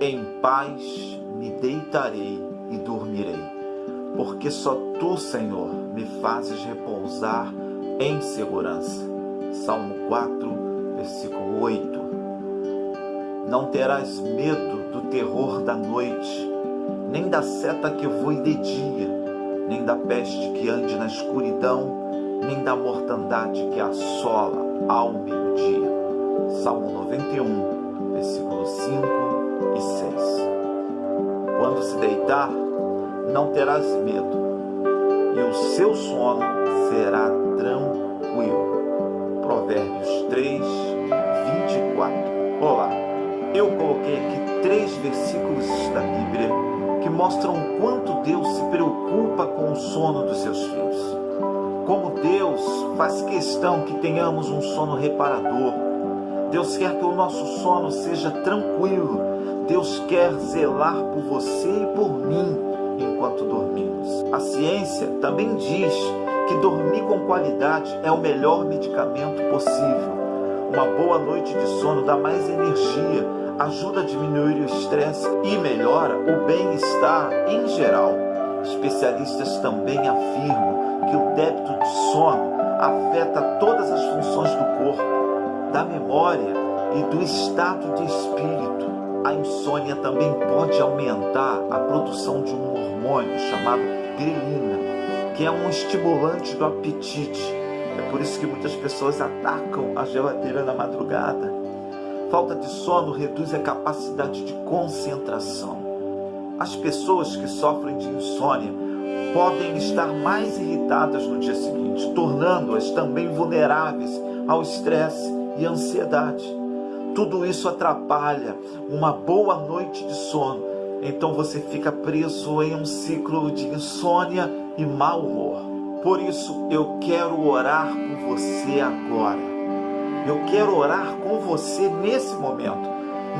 Em paz me deitarei e dormirei, porque só tu, Senhor, me fazes repousar em segurança. Salmo 4, versículo 8. Não terás medo do terror da noite, nem da seta que voe de dia, nem da peste que ande na escuridão, nem da mortandade que assola ao meio-dia. Salmo 91, versículos 5 não terás medo, e o seu sono será tranquilo. Provérbios 3, 24. Olá, eu coloquei aqui três versículos da Bíblia que mostram o quanto Deus se preocupa com o sono dos seus filhos. Como Deus faz questão que tenhamos um sono reparador. Deus quer que o nosso sono seja tranquilo. Deus quer zelar por você e por mim enquanto dormimos. A ciência também diz que dormir com qualidade é o melhor medicamento possível. Uma boa noite de sono dá mais energia, ajuda a diminuir o estresse e melhora o bem-estar em geral. Especialistas também afirmam que o débito de sono afeta todas as funções do corpo, da memória e do estado de espírito. A insônia também pode aumentar a produção de um hormônio chamado grelina, que é um estimulante do apetite. É por isso que muitas pessoas atacam a geladeira na madrugada. Falta de sono reduz a capacidade de concentração. As pessoas que sofrem de insônia podem estar mais irritadas no dia seguinte, tornando-as também vulneráveis ao estresse e ansiedade. Tudo isso atrapalha uma boa noite de sono. Então você fica preso em um ciclo de insônia e mau humor. Por isso eu quero orar por você agora. Eu quero orar com você nesse momento.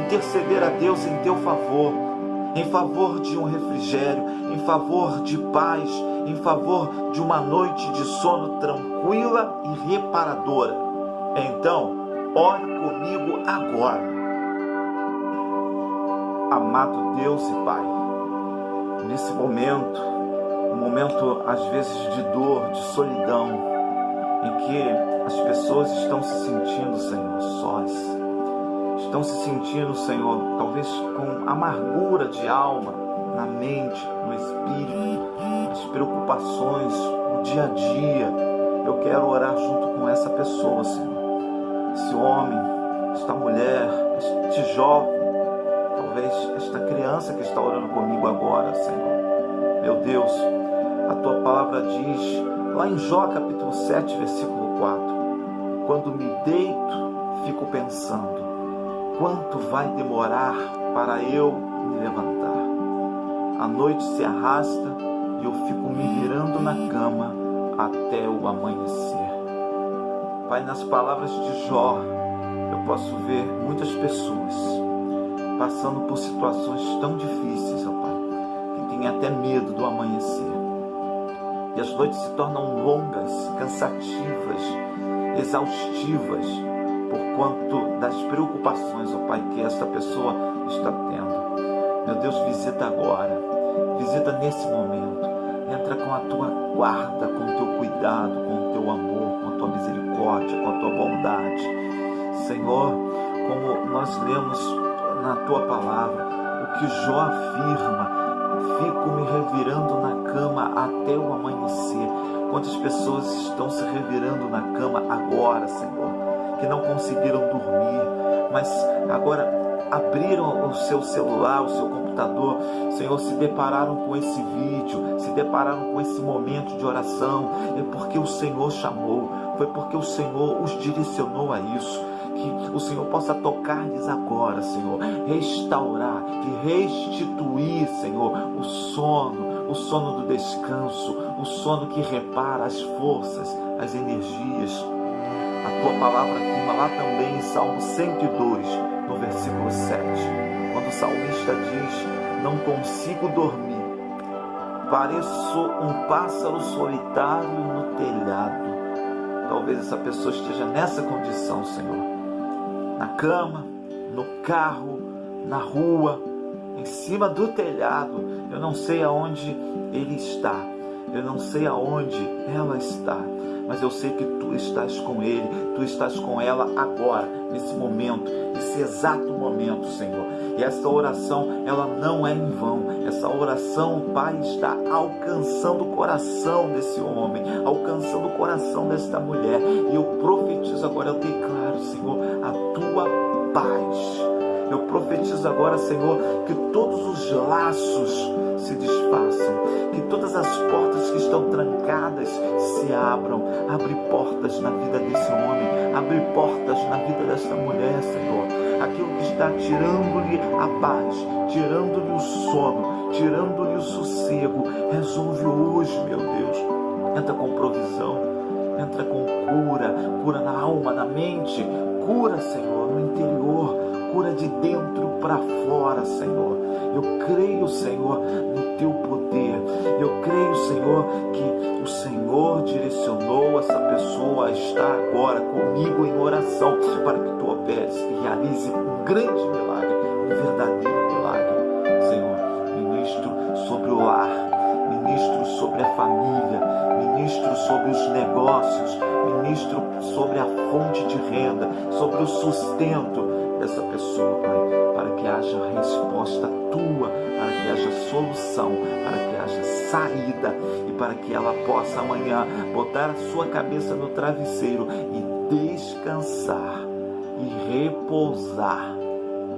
Interceder a Deus em teu favor em favor de um refrigério, em favor de paz, em favor de uma noite de sono tranquila e reparadora. Então, ore comigo agora. Amado Deus e Pai, nesse momento, um momento às vezes de dor, de solidão, em que as pessoas estão se sentindo, Senhor, sós estão se sentindo, Senhor, talvez com amargura de alma, na mente, no espírito, as preocupações, o dia a dia. Eu quero orar junto com essa pessoa, Senhor. Esse homem, esta mulher, este jovem, talvez esta criança que está orando comigo agora, Senhor. Meu Deus, a tua palavra diz, lá em Jó capítulo 7, versículo 4, quando me deito, fico pensando, Quanto vai demorar para eu me levantar? A noite se arrasta e eu fico me virando na cama até o amanhecer. Pai, nas palavras de Jó, eu posso ver muitas pessoas passando por situações tão difíceis, ó Pai, que têm até medo do amanhecer. E as noites se tornam longas, cansativas, exaustivas, por quanto das preocupações, ó Pai, que esta pessoa está tendo. Meu Deus, visita agora, visita nesse momento, entra com a tua guarda, com o teu cuidado, com o teu amor, com a tua misericórdia, com a tua bondade. Senhor, como nós lemos na tua palavra, o que Jó afirma, fico me revirando na cama até o amanhecer. Quantas pessoas estão se revirando na cama agora, Senhor? que não conseguiram dormir, mas agora abriram o seu celular, o seu computador, Senhor, se depararam com esse vídeo, se depararam com esse momento de oração, é porque o Senhor chamou, foi porque o Senhor os direcionou a isso. Que o Senhor possa tocar-lhes agora, Senhor, restaurar e restituir, Senhor, o sono, o sono do descanso, o sono que repara as forças, as energias, a tua palavra afirma lá também em Salmo 102, no versículo 7, quando o salmista diz: Não consigo dormir, pareço um pássaro solitário no telhado. Talvez essa pessoa esteja nessa condição, Senhor. Na cama, no carro, na rua, em cima do telhado. Eu não sei aonde ele está, eu não sei aonde ela está, mas eu sei que tu estás com ele, tu estás com ela agora, nesse momento, nesse exato momento, Senhor. E essa oração, ela não é em vão. Essa oração, Pai está alcançando o coração desse homem, alcançando o coração desta mulher. E eu profetizo agora, eu declaro, Senhor, a tua paz eu profetizo agora, Senhor, que todos os laços se desfaçam, que todas as portas que estão trancadas se abram. Abre portas na vida desse homem, abre portas na vida desta mulher, Senhor. Aquilo que está tirando-lhe a paz, tirando-lhe o sono, tirando-lhe o sossego, resolve hoje, meu Deus. Entra com provisão, entra com cura, cura na alma, na mente, cura, Senhor, no interior cura de dentro para fora, Senhor. Eu creio, Senhor, no teu poder. Eu creio, Senhor, que o Senhor direcionou essa pessoa a estar agora comigo em oração para que tu operes e realize um grande milagre, um verdadeiro milagre. Senhor, ministro sobre o lar, ministro sobre a família, ministro sobre os negócios, ministro sobre a fonte de renda, sobre o sustento dessa pessoa, Pai, para que haja resposta tua, para que haja solução, para que haja saída e para que ela possa amanhã botar a sua cabeça no travesseiro e descansar e repousar,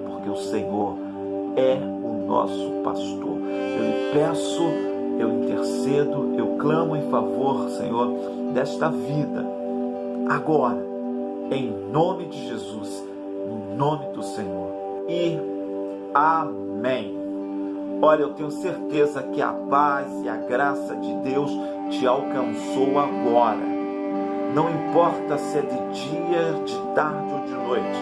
porque o Senhor é o nosso pastor. Eu lhe peço, eu intercedo, eu clamo em favor, Senhor, desta vida, agora, em nome de Jesus no nome do Senhor. E amém. Olha, eu tenho certeza que a paz e a graça de Deus te alcançou agora. Não importa se é de dia, de tarde ou de noite.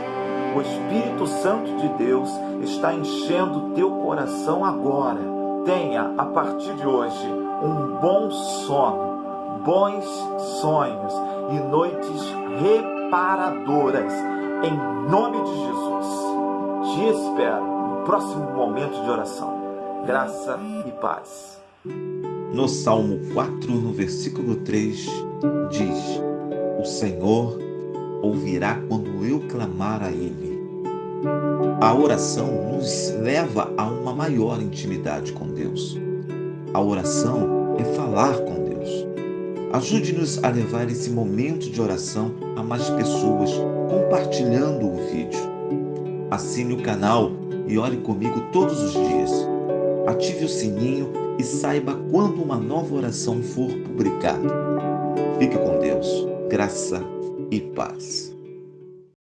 O Espírito Santo de Deus está enchendo teu coração agora. Tenha, a partir de hoje, um bom sono, bons sonhos e noites reparadoras em nome de Jesus. Te espero no próximo momento de oração. Graça e paz. No Salmo 4, no versículo 3, diz: O Senhor ouvirá quando eu clamar a Ele. A oração nos leva a uma maior intimidade com Deus. A oração é falar com. Ajude-nos a levar esse momento de oração a mais pessoas, compartilhando o vídeo. Assine o canal e ore comigo todos os dias. Ative o sininho e saiba quando uma nova oração for publicada. Fique com Deus, graça e paz.